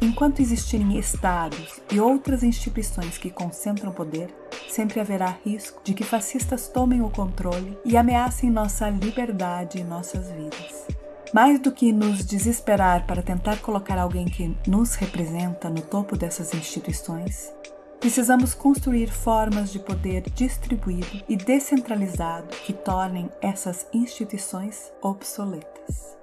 Enquanto existirem estados e outras instituições que concentram poder, sempre haverá risco de que fascistas tomem o controle e ameacem nossa liberdade e nossas vidas. Mais do que nos desesperar para tentar colocar alguém que nos representa no topo dessas instituições, precisamos construir formas de poder distribuído e descentralizado que tornem essas instituições obsoletas.